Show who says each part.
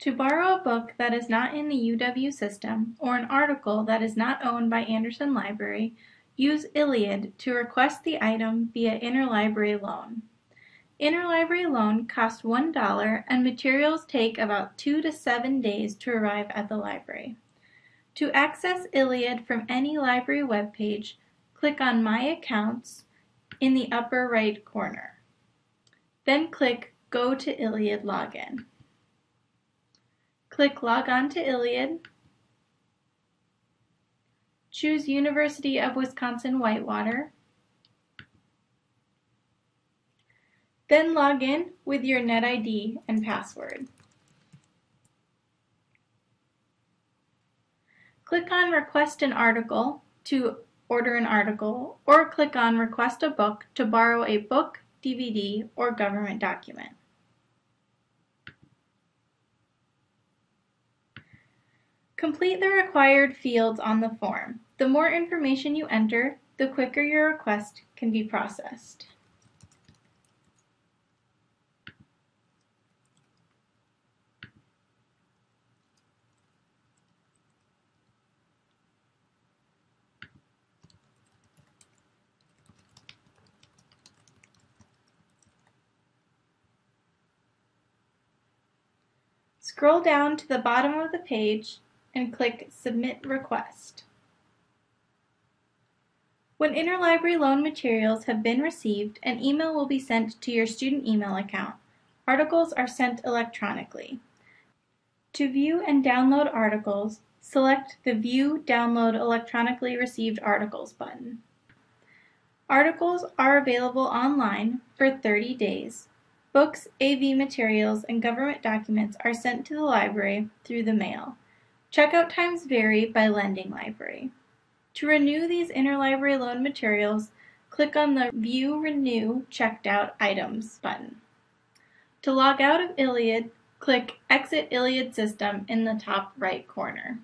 Speaker 1: To borrow a book that is not in the UW system, or an article that is not owned by Andersen Library, use ILLiad to request the item via interlibrary loan. Interlibrary loan costs $1 and materials take about 2 to 7 days to arrive at the library. To access ILLiad from any library webpage, click on My Accounts in the upper right corner. Then click Go to ILLiad Login. Click Log on to ILLiad. Choose University of Wisconsin-Whitewater. Then log in with your NetID and password. Click on Request an article to order an article, or click on Request a book to borrow a book, DVD, or government document. Complete the required fields on the form. The more information you enter, the quicker your request can be processed. Scroll down to the bottom of the page and click Submit Request. When interlibrary loan materials have been received, an email will be sent to your student email account. Articles are sent electronically. To view and download articles, select the View Download Electronically Received Articles button. Articles are available online for 30 days. Books, AV materials, and government documents are sent to the library through the mail. Checkout times vary by lending library. To renew these interlibrary loan materials, click on the View Renew Checked Out Items button. To log out of ILLiad, click Exit ILLiad System in the top right corner.